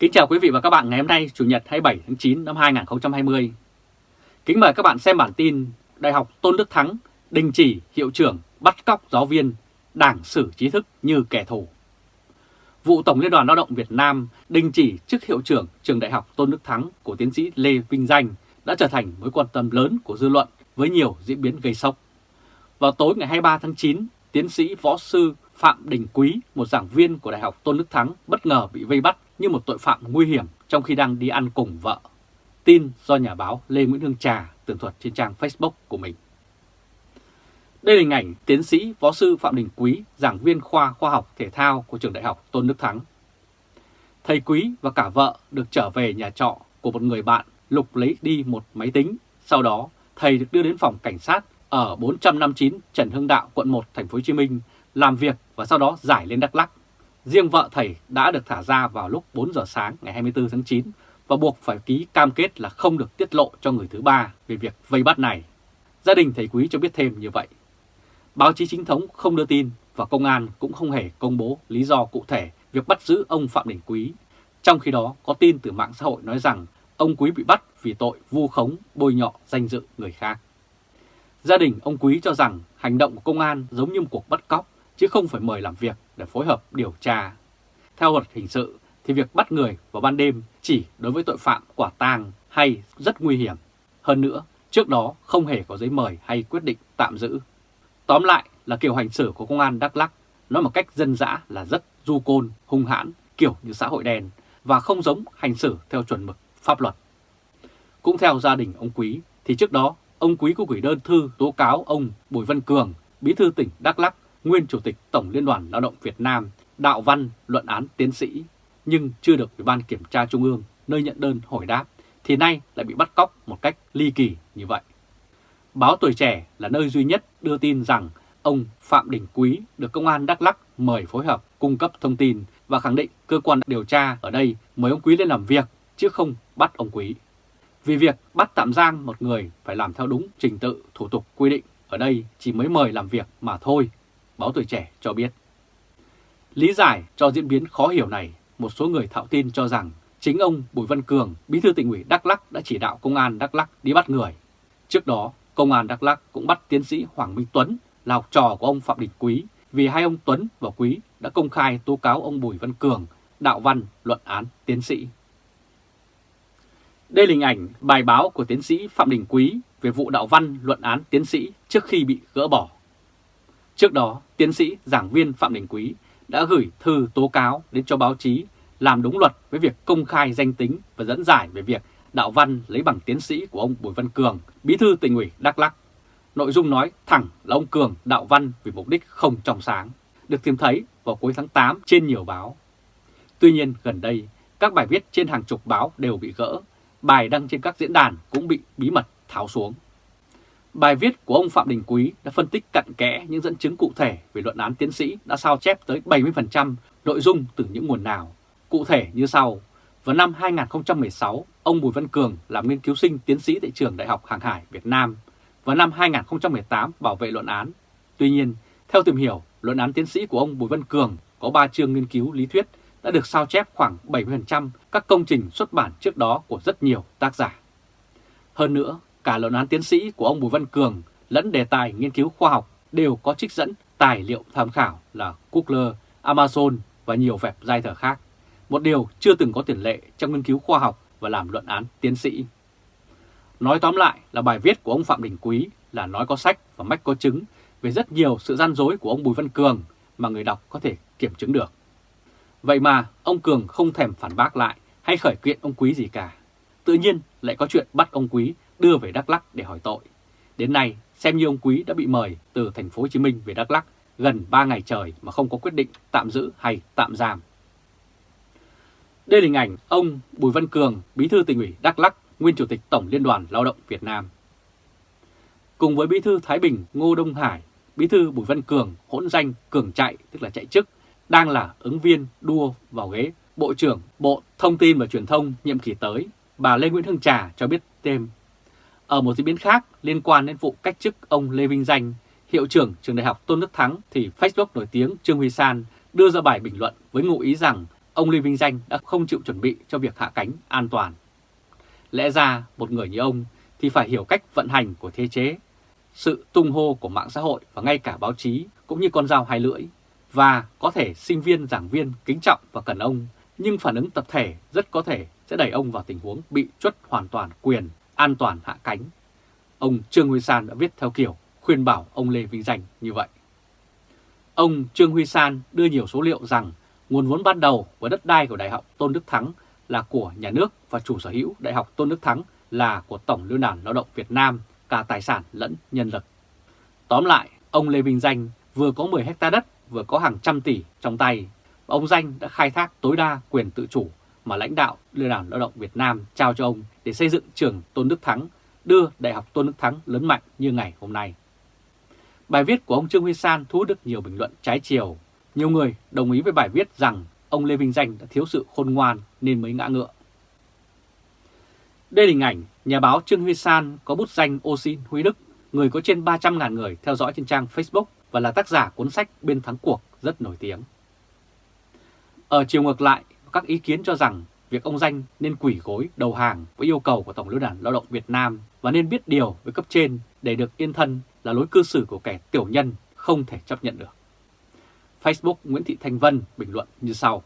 Kính chào quý vị và các bạn ngày hôm nay Chủ nhật 27 tháng 9 năm 2020. Kính mời các bạn xem bản tin Đại học Tôn Đức Thắng đình chỉ hiệu trưởng bắt cóc giáo viên, đảng xử trí thức như kẻ thù. Vụ Tổng Liên đoàn Lao động Việt Nam đình chỉ chức hiệu trưởng trường Đại học Tôn Đức Thắng của tiến sĩ Lê Vinh Danh đã trở thành mối quan tâm lớn của dư luận với nhiều diễn biến gây sốc. Vào tối ngày 23 tháng 9, tiến sĩ võ sư Phạm Đình Quý, một giảng viên của Đại học Tôn Đức Thắng bất ngờ bị vây bắt như một tội phạm nguy hiểm trong khi đang đi ăn cùng vợ. Tin do nhà báo Lê Nguyễn Hương Trà tường thuật trên trang Facebook của mình. Đây là hình ảnh tiến sĩ võ sư Phạm Đình Quý, giảng viên khoa khoa học thể thao của trường đại học Tôn Đức Thắng. Thầy Quý và cả vợ được trở về nhà trọ của một người bạn lục lấy đi một máy tính. Sau đó, thầy được đưa đến phòng cảnh sát ở 459 Trần Hưng Đạo, quận 1, thành phố Hồ Chí Minh làm việc và sau đó giải lên Đắk Lắk. Riêng vợ thầy đã được thả ra vào lúc 4 giờ sáng ngày 24 tháng 9 và buộc phải ký cam kết là không được tiết lộ cho người thứ ba về việc vây bắt này. Gia đình thầy Quý cho biết thêm như vậy. Báo chí chính thống không đưa tin và công an cũng không hề công bố lý do cụ thể việc bắt giữ ông Phạm Đình Quý. Trong khi đó có tin từ mạng xã hội nói rằng ông Quý bị bắt vì tội vu khống, bôi nhọ danh dự người khác. Gia đình ông Quý cho rằng hành động của công an giống như một cuộc bắt cóc chứ không phải mời làm việc để phối hợp điều tra. Theo luật hình sự thì việc bắt người vào ban đêm chỉ đối với tội phạm quả tang hay rất nguy hiểm. Hơn nữa, trước đó không hề có giấy mời hay quyết định tạm giữ. Tóm lại là kiểu hành xử của công an Đắk lắc nói một cách dân dã là rất du côn, hung hãn, kiểu như xã hội đen và không giống hành xử theo chuẩn mực pháp luật. Cũng theo gia đình ông Quý thì trước đó ông Quý có gửi đơn thư tố cáo ông Bùi Văn Cường, bí thư tỉnh Đắk lắc nguyên Chủ tịch Tổng Liên đoàn Lao động Việt Nam, đạo văn luận án tiến sĩ, nhưng chưa được Ủy ban Kiểm tra Trung ương nơi nhận đơn hồi đáp, thì nay lại bị bắt cóc một cách ly kỳ như vậy. Báo Tuổi Trẻ là nơi duy nhất đưa tin rằng ông Phạm Đình Quý được Công an Đắk lắc mời phối hợp cung cấp thông tin và khẳng định cơ quan điều tra ở đây mời ông Quý lên làm việc chứ không bắt ông Quý. Vì việc bắt tạm giam một người phải làm theo đúng trình tự thủ tục quy định ở đây chỉ mới mời làm việc mà thôi Báo Tuổi Trẻ cho biết. Lý giải cho diễn biến khó hiểu này, một số người thạo tin cho rằng chính ông Bùi Văn Cường, bí thư tỉnh ủy Đắk Lắc đã chỉ đạo công an Đắk Lắc đi bắt người. Trước đó, công an Đắk Lắc cũng bắt tiến sĩ Hoàng Minh Tuấn là học trò của ông Phạm Đình Quý vì hai ông Tuấn và Quý đã công khai tố cáo ông Bùi Văn Cường đạo văn luận án tiến sĩ. Đây là hình ảnh bài báo của tiến sĩ Phạm Đình Quý về vụ đạo văn luận án tiến sĩ trước khi bị gỡ bỏ. Trước đó, tiến sĩ giảng viên Phạm Đình Quý đã gửi thư tố cáo đến cho báo chí làm đúng luật với việc công khai danh tính và dẫn giải về việc đạo văn lấy bằng tiến sĩ của ông Bùi Văn Cường, bí thư tỉnh ủy Đắk Lắk. Nội dung nói thẳng là ông Cường đạo văn vì mục đích không trong sáng, được tìm thấy vào cuối tháng 8 trên nhiều báo. Tuy nhiên gần đây, các bài viết trên hàng chục báo đều bị gỡ, bài đăng trên các diễn đàn cũng bị bí mật tháo xuống. Bài viết của ông Phạm Đình Quý đã phân tích cặn kẽ những dẫn chứng cụ thể về luận án tiến sĩ đã sao chép tới 70% nội dung từ những nguồn nào. Cụ thể như sau, vào năm 2016, ông Bùi Văn Cường làm nghiên cứu sinh tiến sĩ tại trường Đại học Hàng hải Việt Nam. Vào năm 2018 bảo vệ luận án. Tuy nhiên, theo tìm hiểu, luận án tiến sĩ của ông Bùi Văn Cường có 3 chương nghiên cứu lý thuyết đã được sao chép khoảng 70% các công trình xuất bản trước đó của rất nhiều tác giả. Hơn nữa, cả luận án tiến sĩ của ông Bùi Văn Cường lẫn đề tài nghiên cứu khoa học đều có trích dẫn tài liệu tham khảo là Google, Amazon và nhiều vẹp giai thờ khác. Một điều chưa từng có tiền lệ trong nghiên cứu khoa học và làm luận án tiến sĩ. Nói tóm lại là bài viết của ông Phạm Đình Quý là nói có sách và mách có chứng về rất nhiều sự gian dối của ông Bùi Văn Cường mà người đọc có thể kiểm chứng được. Vậy mà ông Cường không thèm phản bác lại hay khởi kiện ông Quý gì cả. Tự nhiên lại có chuyện bắt ông Quý đưa về Đắk Lắk để hỏi tội. Đến nay, xem như ông Quý đã bị mời từ thành phố Hồ Chí Minh về Đắk Lắk gần 3 ngày trời mà không có quyết định tạm giữ hay tạm giam. Đây là hình ảnh ông Bùi Văn Cường, Bí thư tỉnh ủy Đắk Lắk, nguyên Chủ tịch Tổng Liên đoàn Lao động Việt Nam. Cùng với Bí thư Thái Bình Ngô Đông Hải, Bí thư Bùi Văn Cường hỗn danh Cường chạy tức là chạy chức, đang là ứng viên đua vào ghế Bộ trưởng Bộ Thông tin và Truyền thông nhiệm kỳ tới. Bà Lê Nguyễn Hương Trà cho biết thêm ở một diễn biến khác liên quan đến vụ cách chức ông Lê Vinh Danh, hiệu trưởng trường đại học Tôn Đức Thắng thì Facebook nổi tiếng Trương Huy San đưa ra bài bình luận với ngụ ý rằng ông Lê Vinh Danh đã không chịu chuẩn bị cho việc hạ cánh an toàn. Lẽ ra một người như ông thì phải hiểu cách vận hành của thế chế, sự tung hô của mạng xã hội và ngay cả báo chí cũng như con dao hai lưỡi. Và có thể sinh viên, giảng viên kính trọng và cần ông, nhưng phản ứng tập thể rất có thể sẽ đẩy ông vào tình huống bị chuất hoàn toàn quyền an toàn hạ cánh. Ông Trương Huy San đã viết theo kiểu khuyên bảo ông Lê Vinh Danh như vậy. Ông Trương Huy San đưa nhiều số liệu rằng nguồn vốn ban đầu của đất đai của Đại học Tôn Đức Thắng là của nhà nước và chủ sở hữu Đại học Tôn Đức Thắng là của Tổng Liên đoàn Lao động Việt Nam, cả tài sản lẫn nhân lực. Tóm lại, ông Lê Vinh Danh vừa có 10 hecta đất, vừa có hàng trăm tỷ trong tay. Ông Danh đã khai thác tối đa quyền tự chủ mà lãnh đạo Liên đoàn Lao động Việt Nam trao cho ông để xây dựng trường Tôn Đức Thắng, đưa Đại học Tôn Đức Thắng lớn mạnh như ngày hôm nay. Bài viết của ông Trương Huy San thu hút được nhiều bình luận trái chiều. Nhiều người đồng ý với bài viết rằng ông Lê Vinh Danh đã thiếu sự khôn ngoan nên mới ngã ngựa. Đây là hình ảnh nhà báo Trương Huy San có bút danh Osin Huy Đức, người có trên 300.000 người theo dõi trên trang Facebook và là tác giả cuốn sách Bên Thắng Cuộc rất nổi tiếng. Ở chiều ngược lại, các ý kiến cho rằng việc ông Danh nên quỷ gối đầu hàng với yêu cầu của Tổng Liên đoàn Lao động Việt Nam và nên biết điều với cấp trên để được yên thân là lối cư xử của kẻ tiểu nhân không thể chấp nhận được. Facebook Nguyễn Thị Thanh Vân bình luận như sau.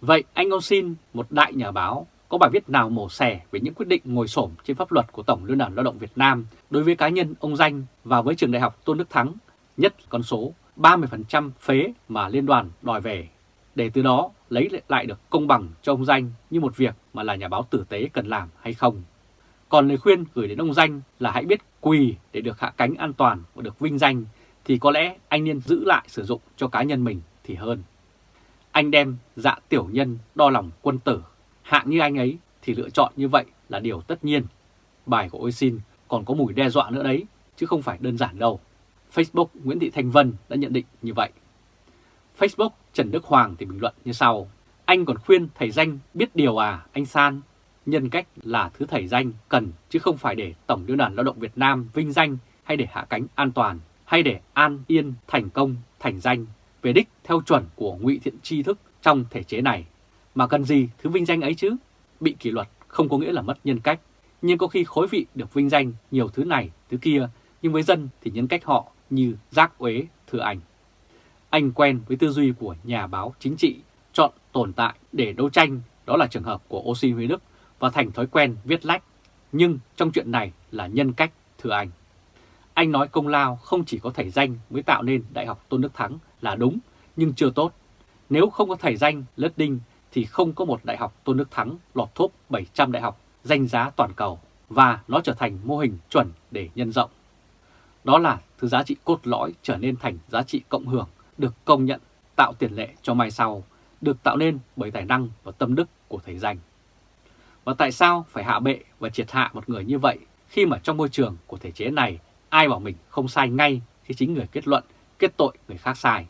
Vậy anh ông xin một đại nhà báo có bài viết nào mổ xẻ về những quyết định ngồi xổm trên pháp luật của Tổng Liên đoàn Lao động Việt Nam đối với cá nhân ông Danh và với trường đại học Tôn Đức Thắng, nhất con số 30% phế mà liên đoàn đòi về, để từ đó lấy lại được công bằng cho ông Danh như một việc mà là nhà báo tử tế cần làm hay không. Còn lời khuyên gửi đến ông Danh là hãy biết quỳ để được hạ cánh an toàn và được vinh danh thì có lẽ anh nên giữ lại sử dụng cho cá nhân mình thì hơn. Anh đem dạ tiểu nhân đo lòng quân tử, hạng như anh ấy thì lựa chọn như vậy là điều tất nhiên. Bài của Ôi Xin còn có mùi đe dọa nữa đấy, chứ không phải đơn giản đâu. Facebook Nguyễn Thị Thanh Vân đã nhận định như vậy. Facebook Trần Đức Hoàng thì bình luận như sau. Anh còn khuyên thầy danh biết điều à, anh San? Nhân cách là thứ thầy danh cần chứ không phải để Tổng Liên đoàn Lao động Việt Nam vinh danh hay để hạ cánh an toàn hay để an yên thành công thành danh về đích theo chuẩn của ngụy thiện tri thức trong thể chế này. Mà cần gì thứ vinh danh ấy chứ? Bị kỷ luật không có nghĩa là mất nhân cách, nhưng có khi khối vị được vinh danh nhiều thứ này, thứ kia, nhưng với dân thì nhân cách họ như rác uế, thưa ảnh. Anh quen với tư duy của nhà báo chính trị, chọn tồn tại để đấu tranh, đó là trường hợp của Oxy Huy Đức và thành thói quen viết lách. Nhưng trong chuyện này là nhân cách, thưa anh. Anh nói công lao không chỉ có thầy danh mới tạo nên Đại học Tôn Đức Thắng là đúng, nhưng chưa tốt. Nếu không có thầy danh lết đinh thì không có một Đại học Tôn Đức Thắng lọt top 700 đại học danh giá toàn cầu và nó trở thành mô hình chuẩn để nhân rộng. Đó là thứ giá trị cốt lõi trở nên thành giá trị cộng hưởng, được công nhận, tạo tiền lệ cho mai sau, được tạo nên bởi tài năng và tâm đức của thầy danh. Và tại sao phải hạ bệ và triệt hạ một người như vậy khi mà trong môi trường của thể chế này ai bảo mình không sai ngay khi chính người kết luận, kết tội người khác sai.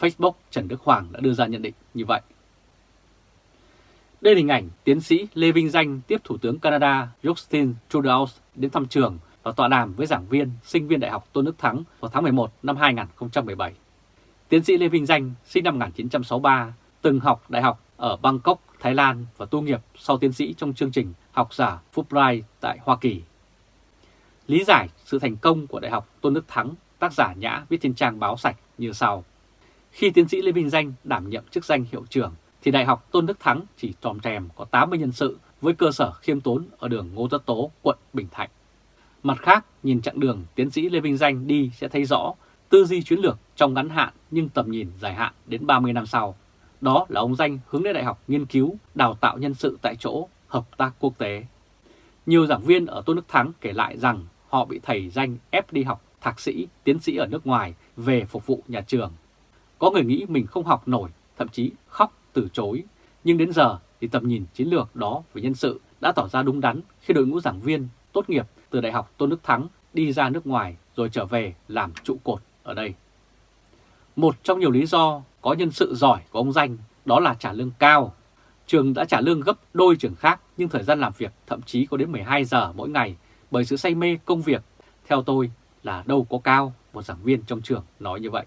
Facebook Trần Đức Hoàng đã đưa ra nhận định như vậy. Đây là hình ảnh tiến sĩ Lê Vinh Danh tiếp Thủ tướng Canada Justin Trudeau đến thăm trường và tọa đàm với giảng viên, sinh viên Đại học Tôn Đức Thắng vào tháng 11 năm 2017. Tiến sĩ Lê Vinh Danh sinh năm 1963, từng học đại học ở Bangkok, Thái Lan và tu nghiệp sau tiến sĩ trong chương trình học giả Fulbright tại Hoa Kỳ. Lý giải sự thành công của Đại học Tôn Đức Thắng, tác giả Nhã viết trên trang báo sạch như sau. Khi tiến sĩ Lê Vinh Danh đảm nhiệm chức danh hiệu trưởng, thì Đại học Tôn Đức Thắng chỉ tròm trèm có 80 nhân sự với cơ sở khiêm tốn ở đường Ngô Tất Tố, quận Bình Thạnh. Mặt khác, nhìn chặng đường tiến sĩ Lê Vinh Danh đi sẽ thấy rõ tư duy chiến lược trong ngắn hạn nhưng tầm nhìn dài hạn đến 30 năm sau. Đó là ông Danh hướng đến đại học nghiên cứu, đào tạo nhân sự tại chỗ, hợp tác quốc tế. Nhiều giảng viên ở Tôn Đức Thắng kể lại rằng họ bị thầy Danh ép đi học thạc sĩ, tiến sĩ ở nước ngoài về phục vụ nhà trường. Có người nghĩ mình không học nổi, thậm chí khóc từ chối. Nhưng đến giờ thì tầm nhìn chiến lược đó về nhân sự đã tỏ ra đúng đắn khi đội ngũ giảng viên tốt nghiệp từ Đại học Tôn Đức Thắng đi ra nước ngoài rồi trở về làm trụ cột ở đây. Một trong nhiều lý do có nhân sự giỏi của ông Danh đó là trả lương cao. Trường đã trả lương gấp đôi trường khác nhưng thời gian làm việc thậm chí có đến 12 giờ mỗi ngày bởi sự say mê công việc. Theo tôi là đâu có cao, một giảng viên trong trường nói như vậy.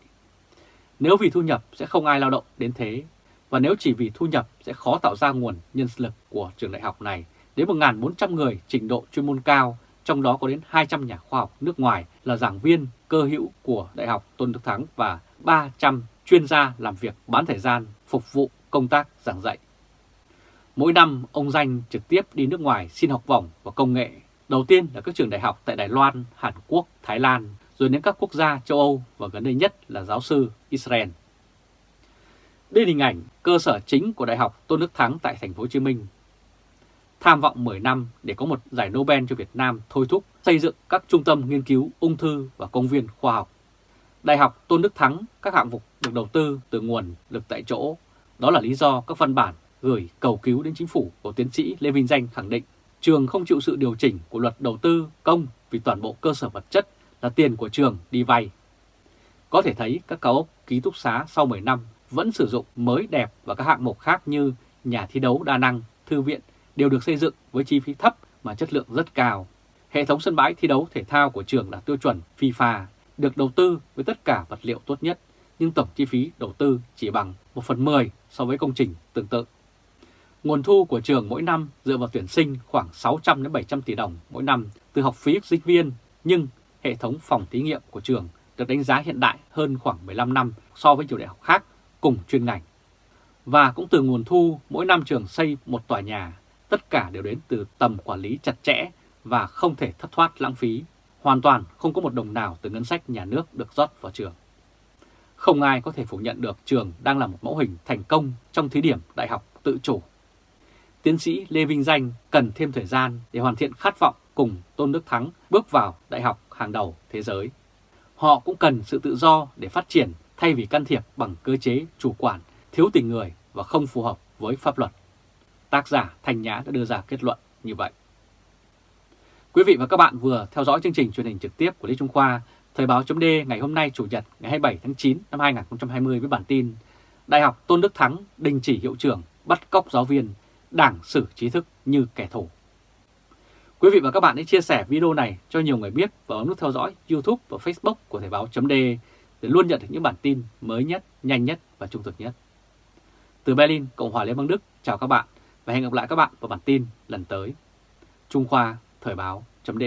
Nếu vì thu nhập sẽ không ai lao động đến thế. và nếu chỉ vì thu nhập sẽ khó tạo ra nguồn nhân lực của trường đại học này đến 1.400 người trình độ chuyên môn cao, trong đó có đến 200 nhà khoa học nước ngoài là giảng viên cơ hữu của Đại học Tôn Đức Thắng và 300 chuyên gia làm việc bán thời gian phục vụ công tác giảng dạy. Mỗi năm, ông Danh trực tiếp đi nước ngoài xin học bổng và công nghệ. Đầu tiên là các trường đại học tại Đài Loan, Hàn Quốc, Thái Lan, rồi đến các quốc gia châu Âu và gần đây nhất là giáo sư Israel. Đây là hình ảnh cơ sở chính của Đại học Tôn Đức Thắng tại thành phố Hồ Chí Minh. Tham vọng 10 năm để có một giải Nobel cho Việt Nam thôi thúc xây dựng các trung tâm nghiên cứu ung thư và công viên khoa học. Đại học Tôn Đức Thắng các hạng mục được đầu tư từ nguồn lực tại chỗ. Đó là lý do các văn bản gửi cầu cứu đến chính phủ của tiến sĩ Lê Vinh Danh khẳng định trường không chịu sự điều chỉnh của luật đầu tư công vì toàn bộ cơ sở vật chất là tiền của trường đi vay. Có thể thấy các cao ốc ký túc xá sau 10 năm vẫn sử dụng mới đẹp và các hạng mục khác như nhà thi đấu đa năng, thư viện đều được xây dựng với chi phí thấp mà chất lượng rất cao. Hệ thống sân bãi thi đấu thể thao của trường là tiêu chuẩn FIFA, được đầu tư với tất cả vật liệu tốt nhất, nhưng tổng chi phí đầu tư chỉ bằng 1 phần 10 so với công trình tương tự. Nguồn thu của trường mỗi năm dựa vào tuyển sinh khoảng 600 đến 700 tỷ đồng mỗi năm từ học phí sinh viên, nhưng hệ thống phòng thí nghiệm của trường được đánh giá hiện đại hơn khoảng 15 năm so với nhiều đại học khác cùng chuyên ngành. Và cũng từ nguồn thu mỗi năm trường xây một tòa nhà, tất cả đều đến từ tầm quản lý chặt chẽ và không thể thất thoát lãng phí, hoàn toàn không có một đồng nào từ ngân sách nhà nước được rót vào trường. Không ai có thể phủ nhận được trường đang là một mẫu hình thành công trong thí điểm đại học tự chủ. Tiến sĩ Lê Vinh Danh cần thêm thời gian để hoàn thiện khát vọng cùng Tôn Đức Thắng bước vào đại học hàng đầu thế giới. Họ cũng cần sự tự do để phát triển thay vì can thiệp bằng cơ chế chủ quản, thiếu tình người và không phù hợp với pháp luật. Tác giả thành Nhã đã đưa ra kết luận như vậy. Quý vị và các bạn vừa theo dõi chương trình truyền hình trực tiếp của Lê Trung Khoa, Thời báo chấm ngày hôm nay Chủ nhật ngày 27 tháng 9 năm 2020 với bản tin Đại học Tôn Đức Thắng đình chỉ hiệu trưởng bắt cóc giáo viên, đảng xử trí thức như kẻ thù. Quý vị và các bạn hãy chia sẻ video này cho nhiều người biết và ấn nút theo dõi YouTube và Facebook của Thời báo chấm để luôn nhận được những bản tin mới nhất, nhanh nhất và trung thực nhất. Từ Berlin, Cộng hòa Liên bang Đức, chào các bạn và hẹn gặp lại các bạn vào bản tin lần tới. Trung Khoa Thời báo chấm